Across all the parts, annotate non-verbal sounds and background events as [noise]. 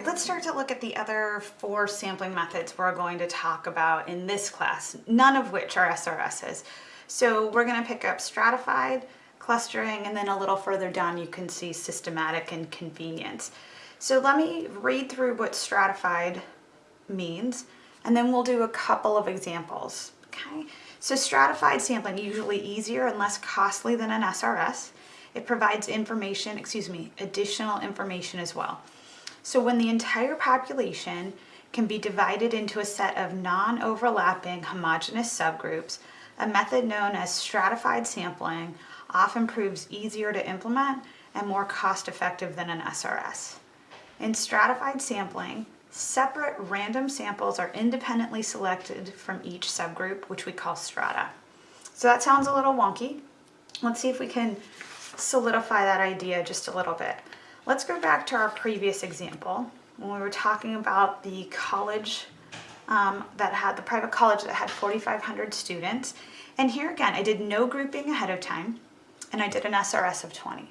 right, let's start to look at the other four sampling methods we're going to talk about in this class, none of which are SRSs. So we're gonna pick up stratified, clustering, and then a little further down you can see systematic and convenience. So let me read through what stratified means, and then we'll do a couple of examples, okay? So stratified sampling, usually easier and less costly than an SRS. It provides information, excuse me, additional information as well. So when the entire population can be divided into a set of non-overlapping homogeneous subgroups, a method known as stratified sampling often proves easier to implement and more cost-effective than an SRS. In stratified sampling, separate random samples are independently selected from each subgroup, which we call strata. So that sounds a little wonky. Let's see if we can solidify that idea just a little bit. Let's go back to our previous example when we were talking about the college um, that had the private college that had 4,500 students. And here again, I did no grouping ahead of time and I did an SRS of 20.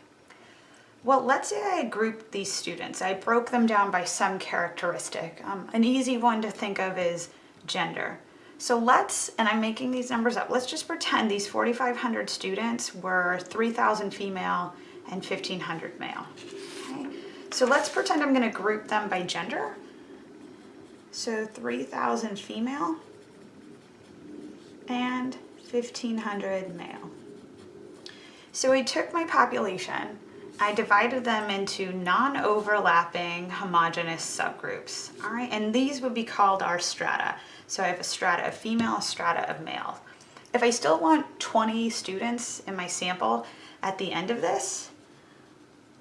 Well, let's say I grouped these students. I broke them down by some characteristic. Um, an easy one to think of is gender. So let's, and I'm making these numbers up, let's just pretend these 4,500 students were 3,000 female and 1,500 male. So let's pretend I'm gonna group them by gender. So 3,000 female and 1,500 male. So I took my population, I divided them into non-overlapping homogeneous subgroups, all right? And these would be called our strata. So I have a strata of female, a strata of male. If I still want 20 students in my sample at the end of this,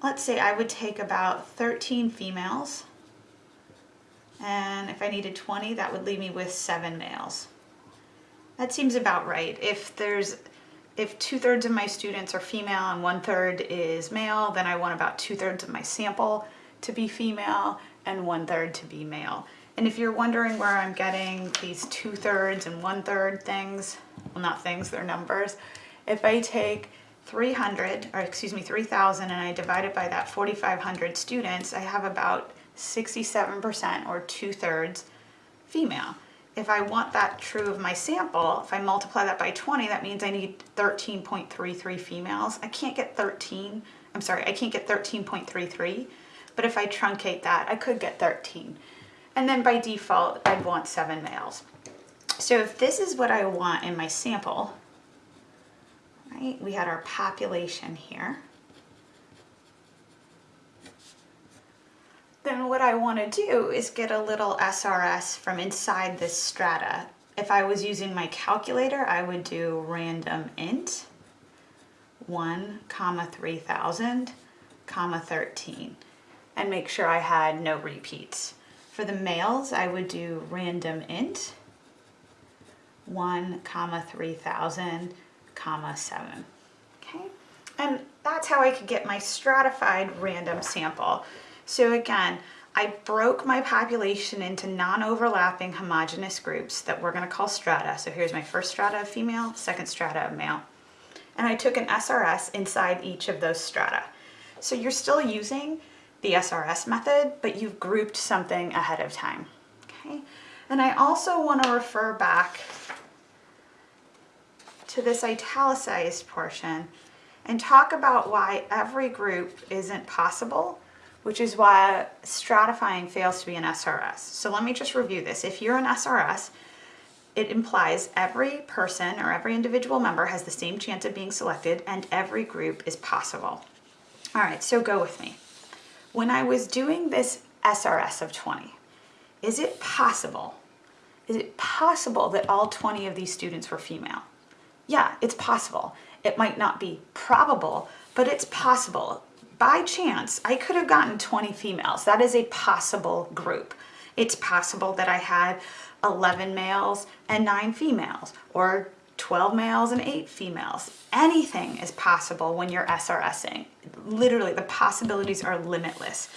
let's say I would take about 13 females, and if I needed 20, that would leave me with seven males. That seems about right. If there's if two thirds of my students are female and one third is male, then I want about two thirds of my sample to be female and one third to be male. And if you're wondering where I'm getting these two thirds and one third things, well not things, they're numbers, if I take 300, or excuse me, 3,000 and I divide it by that 4,500 students, I have about 67% or two thirds female. If I want that true of my sample, if I multiply that by 20, that means I need 13.33 females. I can't get 13, I'm sorry, I can't get 13.33, but if I truncate that, I could get 13 and then by default I'd want seven males. So if this is what I want in my sample, right, we had our population here, then what I want to do is get a little SRS from inside this strata. If I was using my calculator, I would do random int 1 comma 3000 comma 13 and make sure I had no repeats. For the males, I would do random int 1 comma 3000 comma 7. Okay, and that's how I could get my stratified random sample. So again, I broke my population into non-overlapping homogeneous groups that we're going to call strata. So here's my first strata of female, second strata of male. And I took an SRS inside each of those strata. So you're still using the SRS method, but you've grouped something ahead of time. Okay, and I also want to refer back to this italicized portion and talk about why every group isn't possible, which is why stratifying fails to be an SRS. So let me just review this. If you're an SRS, it implies every person or every individual member has the same chance of being selected and every group is possible. All right, so go with me. When I was doing this SRS of 20, is it possible, is it possible that all 20 of these students were female? Yeah, it's possible. It might not be probable, but it's possible. By chance, I could have gotten 20 females. That is a possible group. It's possible that I had 11 males and 9 females, or 12 males and 8 females. Anything is possible when you're SRSing. Literally, the possibilities are limitless.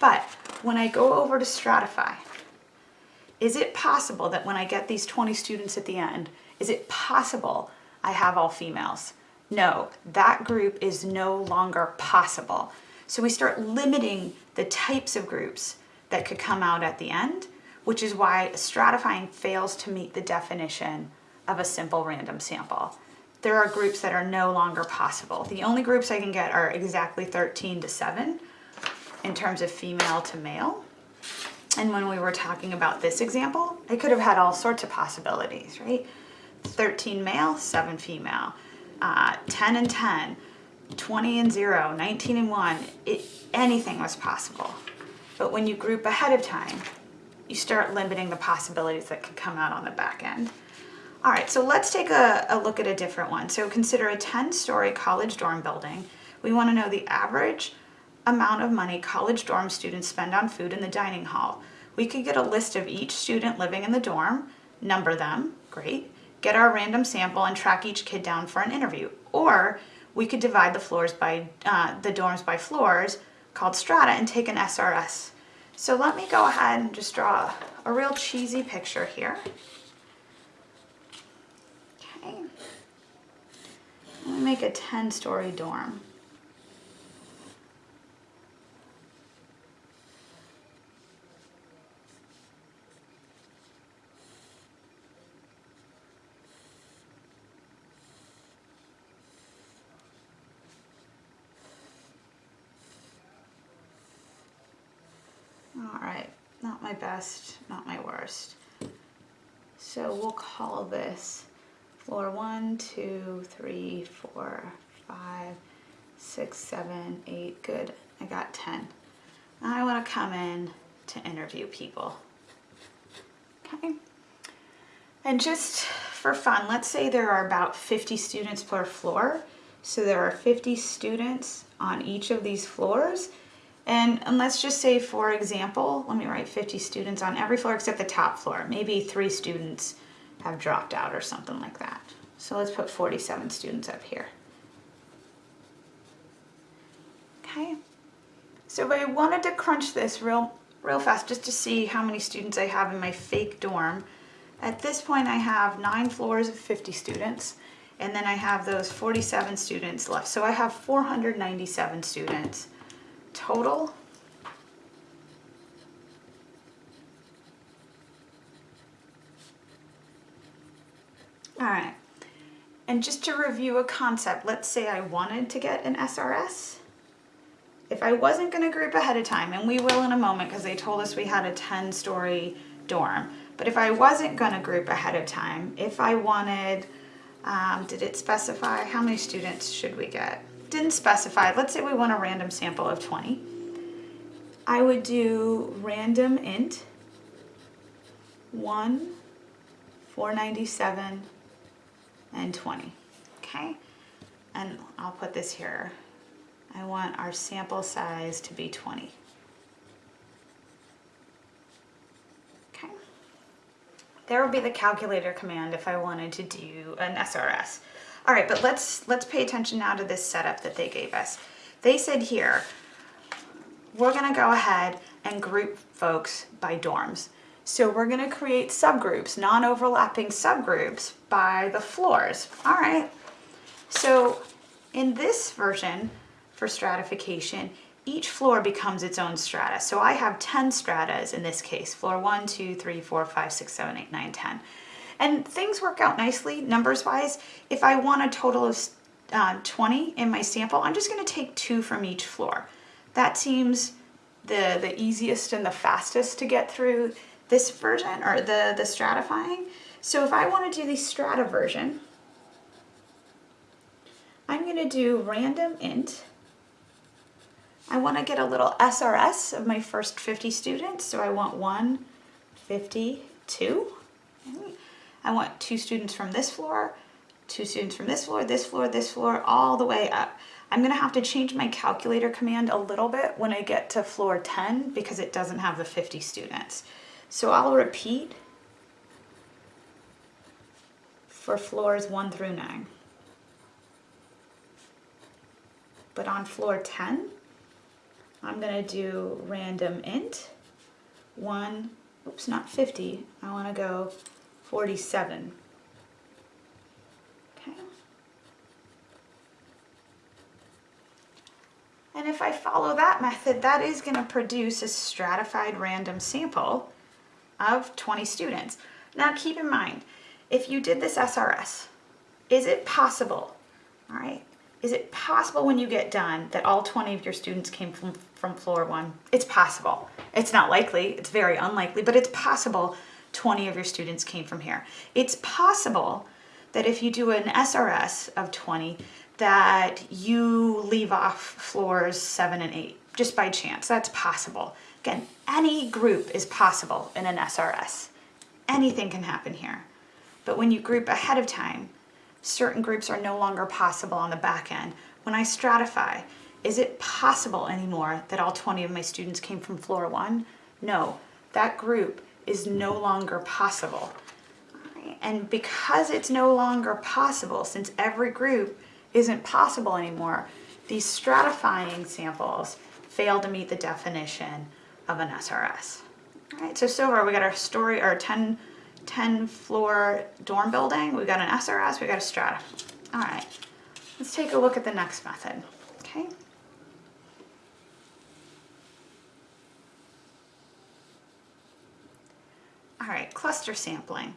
But when I go over to Stratify, is it possible that when I get these 20 students at the end, is it possible I have all females? No, that group is no longer possible. So we start limiting the types of groups that could come out at the end, which is why stratifying fails to meet the definition of a simple random sample. There are groups that are no longer possible. The only groups I can get are exactly 13 to 7 in terms of female to male. And when we were talking about this example, I could have had all sorts of possibilities, right? 13 male, 7 female, uh, 10 and 10, 20 and 0, 19 and 1, it, anything was possible. But when you group ahead of time, you start limiting the possibilities that could come out on the back end. All right, so let's take a, a look at a different one. So consider a 10-story college dorm building. We want to know the average amount of money college dorm students spend on food in the dining hall. We could get a list of each student living in the dorm, number them, great, get our random sample and track each kid down for an interview. Or we could divide the floors by, uh, the dorms by floors called strata and take an SRS. So let me go ahead and just draw a real cheesy picture here. Okay. Let me make a 10 story dorm. All right, not my best, not my worst. So we'll call this floor one, two, three, four, five, six, seven, eight. Good, I got 10. I wanna come in to interview people. Okay. And just for fun, let's say there are about 50 students per floor. So there are 50 students on each of these floors and, and let's just say, for example, let me write 50 students on every floor except the top floor. Maybe three students have dropped out or something like that. So let's put 47 students up here. Okay. So I wanted to crunch this real, real fast just to see how many students I have in my fake dorm, at this point I have nine floors of 50 students and then I have those 47 students left. So I have 497 students total. All right, and just to review a concept, let's say I wanted to get an SRS. If I wasn't gonna group ahead of time, and we will in a moment because they told us we had a 10 story dorm, but if I wasn't gonna group ahead of time, if I wanted, um, did it specify how many students should we get? Didn't specify, let's say we want a random sample of 20. I would do random int 1, 497, and 20, okay? And I'll put this here. I want our sample size to be 20. Okay. There would be the calculator command if I wanted to do an SRS. All right, but let's, let's pay attention now to this setup that they gave us. They said here, we're gonna go ahead and group folks by dorms. So we're gonna create subgroups, non-overlapping subgroups by the floors. All right, so in this version for stratification, each floor becomes its own strata. So I have 10 stratas in this case, floor 1, 2, 3, 4, 5, 6, 7, 8, 9, 10. And things work out nicely numbers wise. If I want a total of uh, 20 in my sample, I'm just gonna take two from each floor. That seems the, the easiest and the fastest to get through this version or the, the stratifying. So if I wanna do the strata version, I'm gonna do random int. I wanna get a little SRS of my first 50 students. So I want one, 152. I want two students from this floor, two students from this floor, this floor, this floor, all the way up. I'm gonna have to change my calculator command a little bit when I get to floor 10 because it doesn't have the 50 students. So I'll repeat for floors one through nine. But on floor 10, I'm gonna do random int, one, oops, not 50, I wanna go 47. Okay. And if I follow that method, that is gonna produce a stratified random sample of 20 students. Now keep in mind, if you did this SRS, is it possible, all right, is it possible when you get done that all 20 of your students came from, from floor one? It's possible. It's not likely, it's very unlikely, but it's possible 20 of your students came from here. It's possible that if you do an SRS of 20, that you leave off floors seven and eight, just by chance, that's possible. Again, any group is possible in an SRS. Anything can happen here. But when you group ahead of time, certain groups are no longer possible on the back end. When I stratify, is it possible anymore that all 20 of my students came from floor one? No, that group is no mm-hmm. longer possible. And because it's no longer possible, since every group isn't possible anymore, these stratifying samples fail to meet the definition of an SRS. All right, so so far we got our story, our 10, 10 floor dorm building, we got an SRS, we got a strata. All right, let's take a look at the next method, okay? All right, cluster sampling.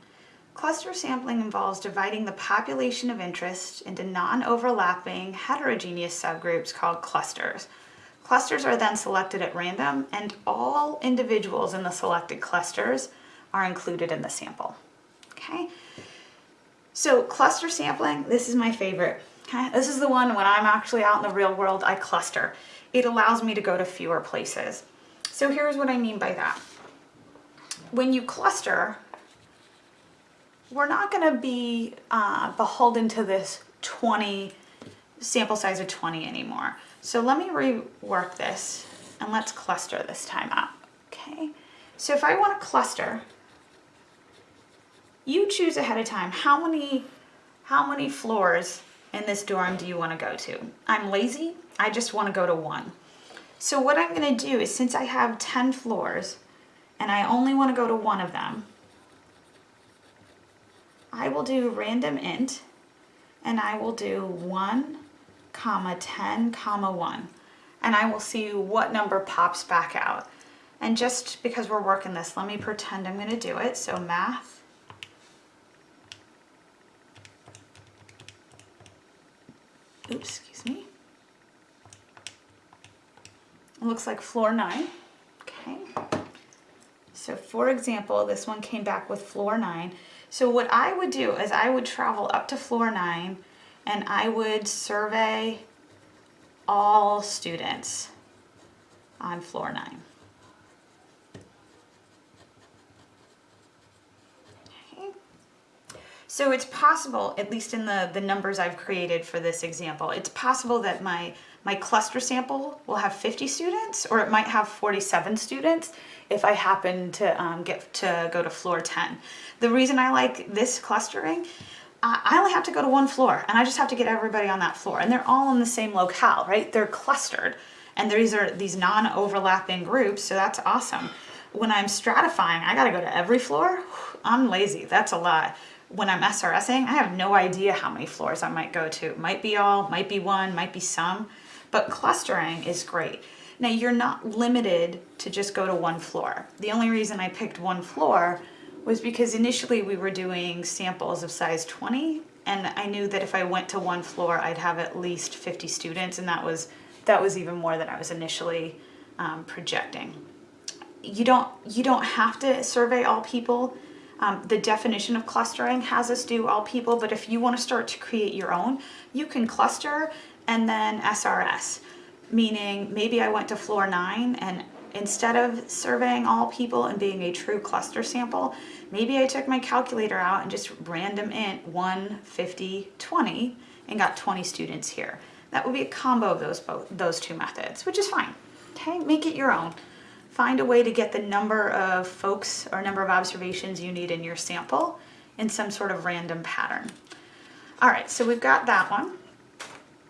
Cluster sampling involves dividing the population of interest into non-overlapping heterogeneous subgroups called clusters. Clusters are then selected at random and all individuals in the selected clusters are included in the sample. Okay, so cluster sampling, this is my favorite. Okay, this is the one when I'm actually out in the real world, I cluster. It allows me to go to fewer places. So here's what I mean by that. When you cluster, we're not going to be uh, beholden to this 20 sample size of 20 anymore. So let me rework this and let's cluster this time out. Okay, so if I want to cluster, you choose ahead of time how many how many floors in this dorm do you want to go to? I'm lazy, I just want to go to one. So what I'm going to do is since I have 10 floors and I only want to go to one of them, I will do random int and I will do 1 comma 10 comma 1 and I will see what number pops back out. And just because we're working this, let me pretend I'm going to do it. So math oops, excuse me. It looks like floor 9. Okay. So for example, this one came back with floor 9. So what I would do is I would travel up to floor nine and I would survey all students on floor nine. Okay. So it's possible, at least in the, the numbers I've created for this example, it's possible that my, my cluster sample will have 50 students or it might have 47 students if I happen to um, get to go to floor 10. The reason I like this clustering, I only have to go to one floor and I just have to get everybody on that floor and they're all in the same locale, right? They're clustered and these are these non-overlapping groups, so that's awesome. When I'm stratifying, I gotta go to every floor. [sighs] I'm lazy, that's a lot. When I'm SRSing, I have no idea how many floors I might go to. Might be all, might be one, might be some, but clustering is great. Now you're not limited to just go to one floor. The only reason I picked one floor was because initially we were doing samples of size 20 and I knew that if I went to one floor I'd have at least 50 students and that was that was even more than I was initially um, projecting. You don't you don't have to survey all people. Um, the definition of clustering has us do all people, but if you want to start to create your own, you can cluster and then SRS meaning maybe I went to floor nine and instead of surveying all people and being a true cluster sample, maybe I took my calculator out and just random int 1, 50, 20 and got 20 students here. That would be a combo of those, both, those two methods, which is fine. Okay, make it your own. Find a way to get the number of folks or number of observations you need in your sample in some sort of random pattern. All right, so we've got that one.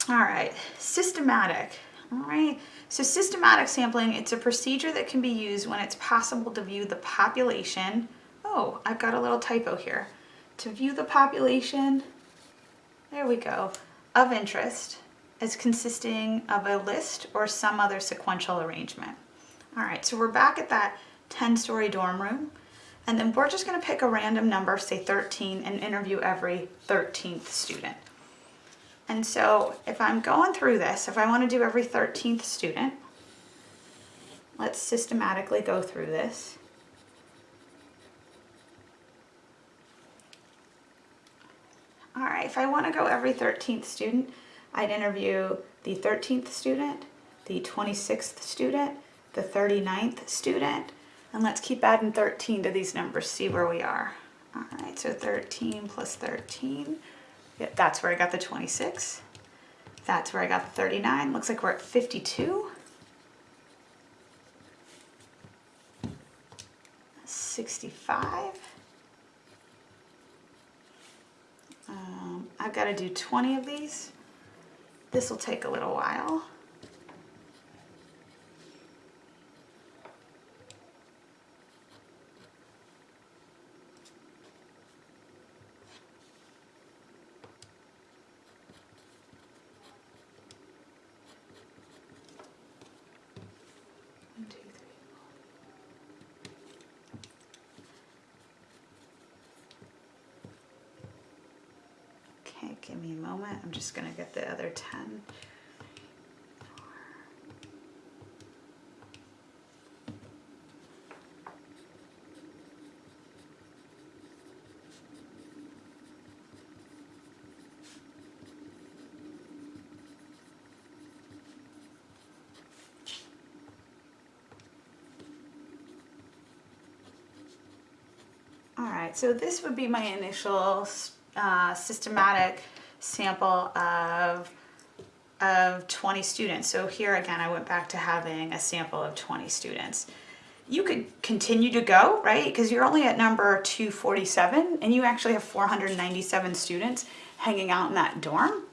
All right, systematic. All right, so systematic sampling, it's a procedure that can be used when it's possible to view the population. Oh, I've got a little typo here. To view the population, there we go, of interest as consisting of a list or some other sequential arrangement. All right, so we're back at that 10-story dorm room. And then we're just gonna pick a random number, say 13, and interview every 13th student. And so if I'm going through this, if I wanna do every 13th student, let's systematically go through this. All right, if I wanna go every 13th student, I'd interview the 13th student, the 26th student, the 39th student, and let's keep adding 13 to these numbers, see where we are. All right, so 13 plus 13, yeah, that's where I got the 26. That's where I got the 39. Looks like we're at 52. 65. Um, I've got to do 20 of these. This will take a little while. Give me a moment. I'm just gonna get the other 10. All right, so this would be my initial uh, systematic sample of, of 20 students. So here again, I went back to having a sample of 20 students. You could continue to go, right? Because you're only at number 247 and you actually have 497 students hanging out in that dorm.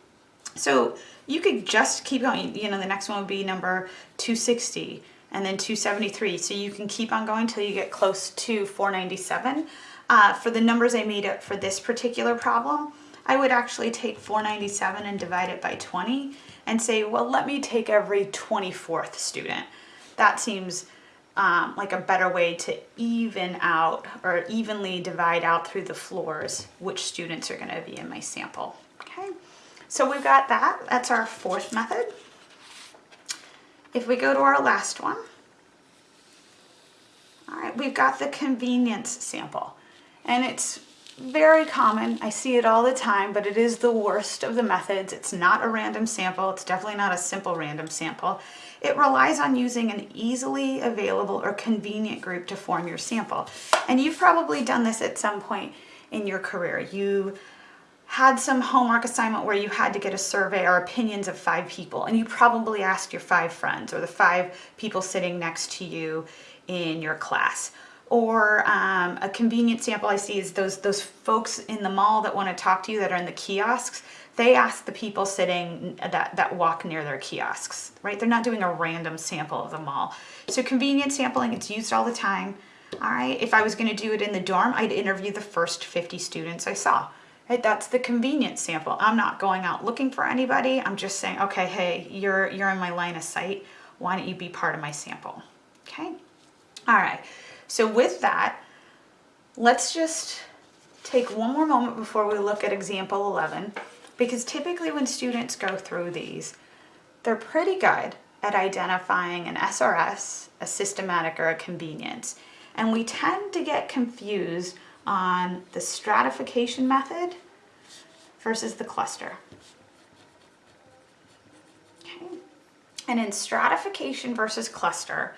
So you could just keep going. You know, the next one would be number 260 and then 273. So you can keep on going till you get close to 497. Uh, for the numbers I made up for this particular problem, I would actually take 497 and divide it by 20 and say, well, let me take every 24th student. That seems um, like a better way to even out or evenly divide out through the floors which students are going to be in my sample. Okay, so we've got that. That's our fourth method. If we go to our last one, all right, we've got the convenience sample. And it's very common. I see it all the time, but it is the worst of the methods. It's not a random sample. It's definitely not a simple random sample. It relies on using an easily available or convenient group to form your sample. And you've probably done this at some point in your career. You had some homework assignment where you had to get a survey or opinions of five people and you probably asked your five friends or the five people sitting next to you in your class or um, a convenient sample I see is those those folks in the mall that want to talk to you that are in the kiosks. They ask the people sitting that, that walk near their kiosks, right? They're not doing a random sample of the mall. So convenient sampling, it's used all the time. All right, if I was gonna do it in the dorm, I'd interview the first 50 students I saw. Right, that's the convenient sample. I'm not going out looking for anybody. I'm just saying, okay, hey, you're, you're in my line of sight. Why don't you be part of my sample? Okay, all right. So with that, let's just take one more moment before we look at example 11, because typically when students go through these, they're pretty good at identifying an SRS, a systematic, or a convenience. And we tend to get confused on the stratification method versus the cluster. Okay. And in stratification versus cluster,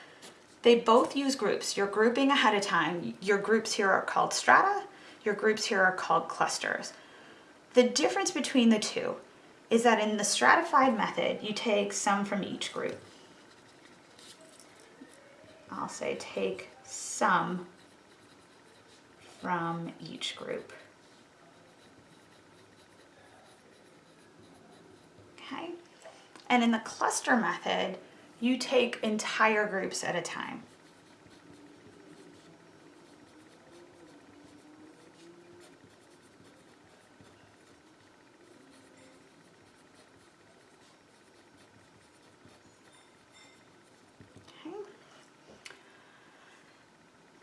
they both use groups. You're grouping ahead of time. Your groups here are called strata. Your groups here are called clusters. The difference between the two is that in the stratified method, you take some from each group. I'll say take some from each group. Okay, and in the cluster method, you take entire groups at a time.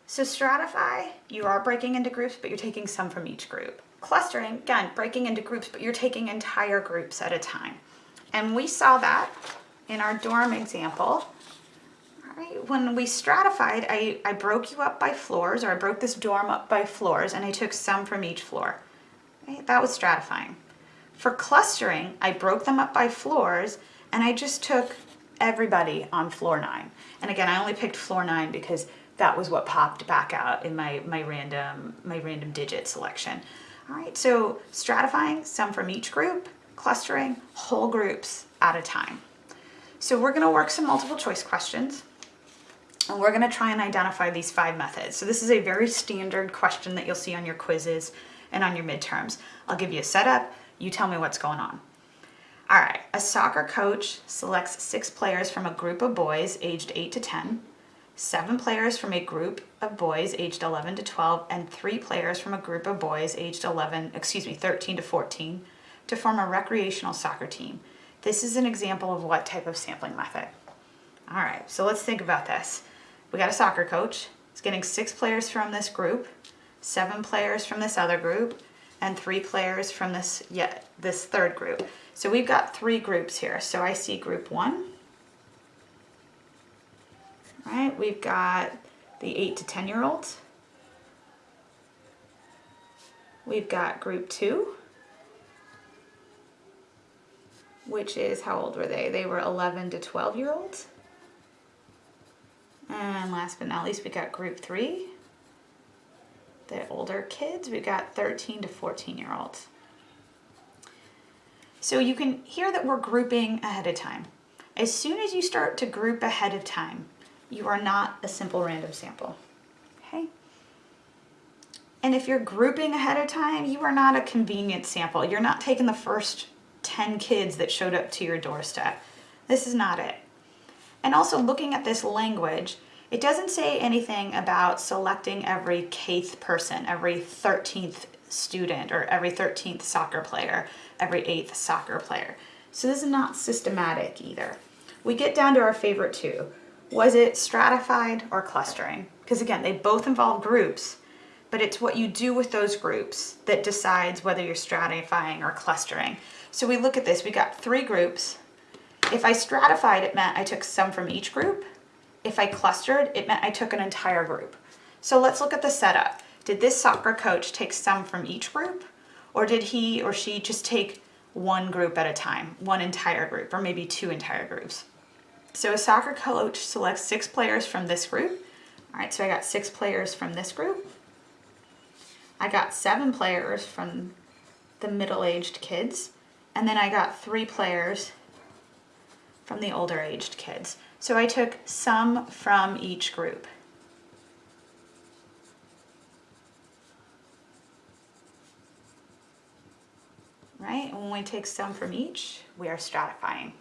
So stratify, you are breaking into groups, but you're taking some from each group. Clustering, again, breaking into groups, but you're taking entire groups at a time. And we saw that in our dorm example. Right? When we stratified, I, I broke you up by floors, or I broke this dorm up by floors, and I took some from each floor. Right? That was stratifying. For clustering, I broke them up by floors, and I just took everybody on floor nine. And again, I only picked floor nine because that was what popped back out in my, my random my random digit selection. All right, so stratifying some from each group, clustering whole groups at a time. So we're gonna work some multiple choice questions and we're gonna try and identify these five methods. So this is a very standard question that you'll see on your quizzes and on your midterms. I'll give you a setup, you tell me what's going on. All right, a soccer coach selects six players from a group of boys aged 8 to 10, seven players from a group of boys aged 11 to 12, and three players from a group of boys aged 11, excuse me, 13 to 14 to form a recreational soccer team. This is an example of what type of sampling method. All right, so let's think about this. We got a soccer coach. He's getting six players from this group, seven players from this other group, and three players from this, yeah, this third group. So we've got three groups here. So I see group one, right? We've got the eight to 10 year olds. We've got group two, which is, how old were they? They were 11 to 12 year olds. And last but not least, we got group three, the older kids. We got 13 to 14 year olds. So you can hear that we're grouping ahead of time. As soon as you start to group ahead of time, you are not a simple random sample, okay? And if you're grouping ahead of time, you are not a convenient sample. You're not taking the first 10 kids that showed up to your doorstep. This is not it. And also looking at this language, it doesn't say anything about selecting every Kth person, every 13th student, or every 13th soccer player every eighth soccer player. So this is not systematic either. We get down to our favorite two. Was it stratified or clustering? Because again, they both involve groups, but it's what you do with those groups that decides whether you're stratifying or clustering. So we look at this, we got three groups. If I stratified, it meant I took some from each group. If I clustered, it meant I took an entire group. So let's look at the setup. Did this soccer coach take some from each group? Or did he or she just take one group at a time, one entire group, or maybe two entire groups? So a soccer coach selects six players from this group. All right, so I got six players from this group. I got seven players from the middle-aged kids. And then I got three players from the older aged kids. So I took some from each group. right? And when we take some from each, we are stratifying.